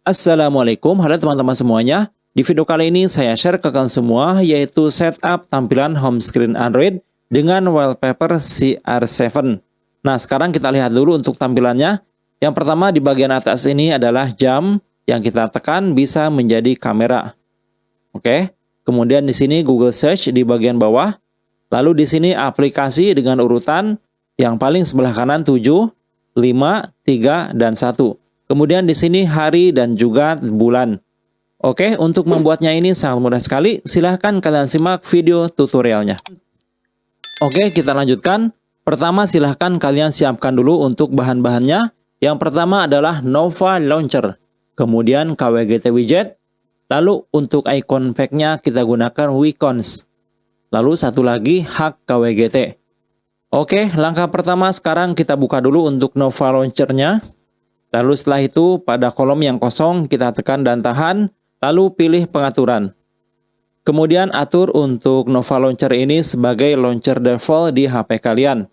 Assalamualaikum, halo teman-teman semuanya. Di video kali ini saya share ke kalian semua yaitu setup tampilan home screen Android dengan wallpaper CR7. Nah, sekarang kita lihat dulu untuk tampilannya. Yang pertama di bagian atas ini adalah jam yang kita tekan bisa menjadi kamera. Oke. Kemudian di sini Google Search di bagian bawah. Lalu di sini aplikasi dengan urutan yang paling sebelah kanan 7, 5, 3, dan 1. Kemudian di sini hari dan juga bulan. Oke, untuk membuatnya ini sangat mudah sekali. Silahkan kalian simak video tutorialnya. Oke, kita lanjutkan. Pertama, silahkan kalian siapkan dulu untuk bahan-bahannya. Yang pertama adalah Nova Launcher. Kemudian KWGT Widget. Lalu untuk icon pack-nya kita gunakan Wicons. Lalu satu lagi Hack KWGT. Oke, langkah pertama sekarang kita buka dulu untuk Nova Launcher-nya. Lalu setelah itu pada kolom yang kosong kita tekan dan tahan, lalu pilih pengaturan. Kemudian atur untuk Nova Launcher ini sebagai launcher default di HP kalian.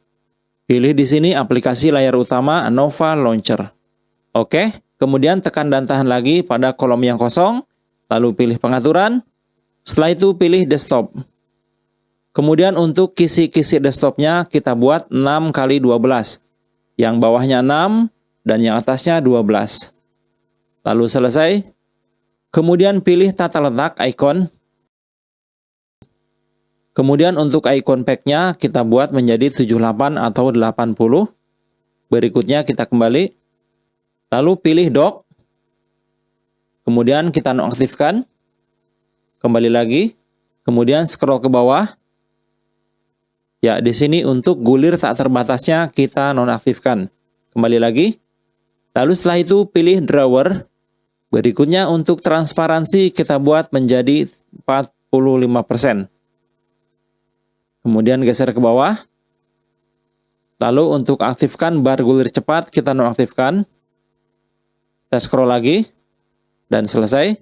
Pilih di sini aplikasi layar utama Nova Launcher. Oke, kemudian tekan dan tahan lagi pada kolom yang kosong, lalu pilih pengaturan. Setelah itu pilih desktop. Kemudian untuk kisi-kisi desktopnya kita buat 6 x 12. Yang bawahnya 6, dan yang atasnya 12. Lalu selesai. Kemudian pilih tata letak icon. Kemudian untuk icon pack-nya kita buat menjadi 78 atau 80. Berikutnya kita kembali. Lalu pilih dock. Kemudian kita nonaktifkan. Kembali lagi. Kemudian scroll ke bawah. Ya, di sini untuk gulir tak terbatasnya kita nonaktifkan. Kembali lagi. Lalu setelah itu pilih drawer. Berikutnya untuk transparansi kita buat menjadi 45%. Kemudian geser ke bawah. Lalu untuk aktifkan bar gulir cepat kita nonaktifkan. Kita scroll lagi. Dan selesai.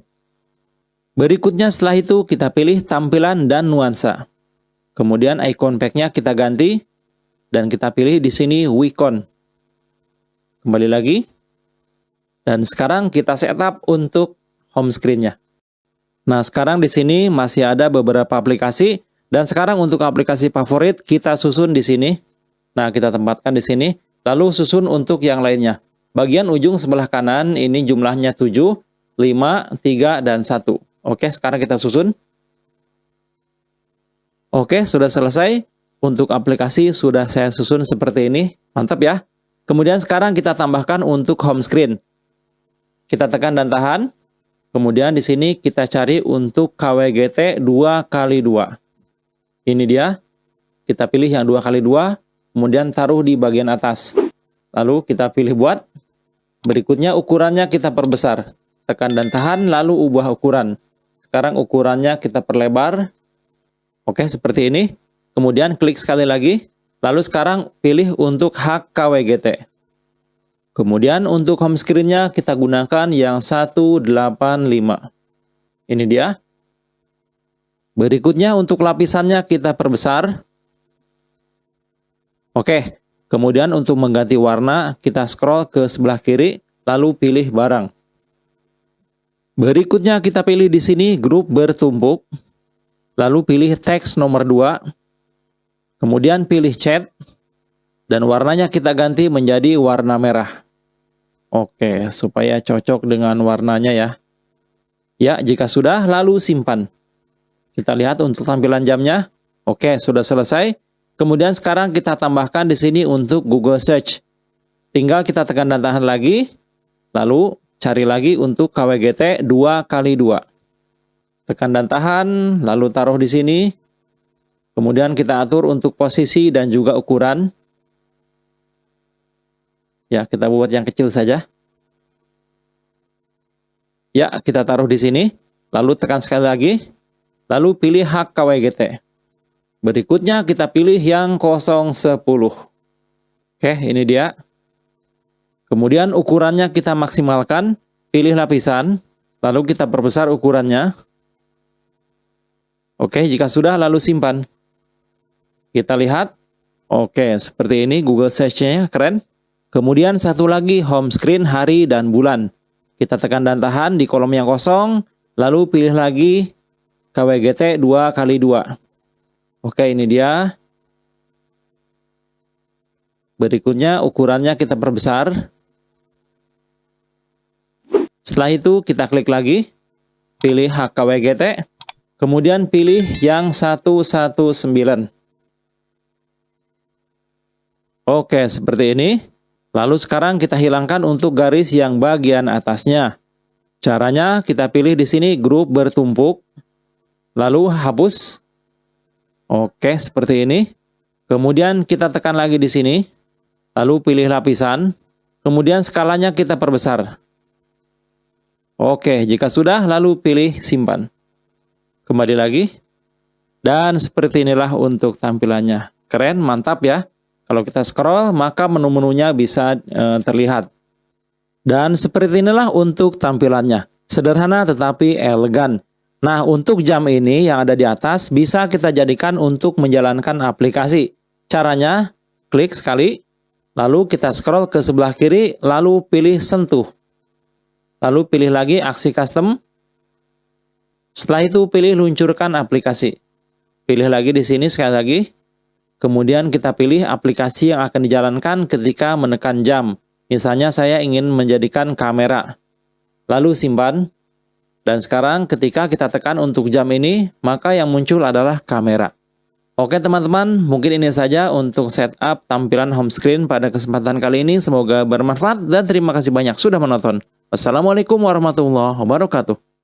Berikutnya setelah itu kita pilih tampilan dan nuansa. Kemudian icon pack-nya kita ganti. Dan kita pilih di sini Wicon. Kembali lagi. Dan sekarang kita setup untuk home screen-nya. Nah, sekarang di sini masih ada beberapa aplikasi dan sekarang untuk aplikasi favorit kita susun di sini. Nah, kita tempatkan di sini, lalu susun untuk yang lainnya. Bagian ujung sebelah kanan ini jumlahnya 7, 5, 3 dan 1. Oke, sekarang kita susun. Oke, sudah selesai. Untuk aplikasi sudah saya susun seperti ini. Mantap ya. Kemudian sekarang kita tambahkan untuk home screen. Kita tekan dan tahan. Kemudian di sini kita cari untuk KWGT 2 kali 2 Ini dia. Kita pilih yang 2 kali 2 kemudian taruh di bagian atas. Lalu kita pilih buat. Berikutnya ukurannya kita perbesar. Tekan dan tahan, lalu ubah ukuran. Sekarang ukurannya kita perlebar. Oke, seperti ini. Kemudian klik sekali lagi. Lalu sekarang pilih untuk hak KWGT. Kemudian untuk home screen-nya kita gunakan yang 185. Ini dia. Berikutnya untuk lapisannya kita perbesar. Oke, kemudian untuk mengganti warna kita scroll ke sebelah kiri lalu pilih barang. Berikutnya kita pilih di sini grup bertumpuk. Lalu pilih teks nomor 2. Kemudian pilih chat dan warnanya kita ganti menjadi warna merah. Oke, supaya cocok dengan warnanya ya. Ya, jika sudah, lalu simpan. Kita lihat untuk tampilan jamnya. Oke, sudah selesai. Kemudian sekarang kita tambahkan di sini untuk Google Search. Tinggal kita tekan dan tahan lagi. Lalu cari lagi untuk KWGT 2 kali 2 Tekan dan tahan, lalu taruh di sini. Kemudian kita atur untuk posisi dan juga ukuran. Ya, kita buat yang kecil saja. Ya, kita taruh di sini. Lalu tekan sekali lagi. Lalu pilih hak KWGT. Berikutnya kita pilih yang 010. Oke, ini dia. Kemudian ukurannya kita maksimalkan. Pilih lapisan. Lalu kita perbesar ukurannya. Oke, jika sudah lalu simpan. Kita lihat. Oke, seperti ini Google Search-nya keren. Kemudian satu lagi home screen hari dan bulan. kita tekan dan tahan di kolom yang kosong, lalu pilih lagi KWGT 2 kali 2. Oke, ini dia. Berikutnya ukurannya kita perbesar. Setelah itu kita klik lagi, pilih HKWGT, kemudian pilih yang 119. Oke, seperti ini. Lalu sekarang kita hilangkan untuk garis yang bagian atasnya. Caranya kita pilih di sini grup bertumpuk, lalu hapus. Oke, seperti ini. Kemudian kita tekan lagi di sini, lalu pilih lapisan, kemudian skalanya kita perbesar. Oke, jika sudah, lalu pilih simpan. Kembali lagi. Dan seperti inilah untuk tampilannya. Keren, mantap ya. Kalau kita scroll, maka menu-menunya bisa e, terlihat. Dan seperti inilah untuk tampilannya. Sederhana tetapi elegan. Nah, untuk jam ini yang ada di atas bisa kita jadikan untuk menjalankan aplikasi. Caranya, klik sekali, lalu kita scroll ke sebelah kiri, lalu pilih sentuh. Lalu pilih lagi aksi custom. Setelah itu pilih luncurkan aplikasi. Pilih lagi di sini sekali lagi, Kemudian kita pilih aplikasi yang akan dijalankan ketika menekan jam. Misalnya saya ingin menjadikan kamera. Lalu simpan. Dan sekarang ketika kita tekan untuk jam ini, maka yang muncul adalah kamera. Oke teman-teman, mungkin ini saja untuk setup tampilan home screen pada kesempatan kali ini. Semoga bermanfaat dan terima kasih banyak sudah menonton. Wassalamualaikum warahmatullahi wabarakatuh.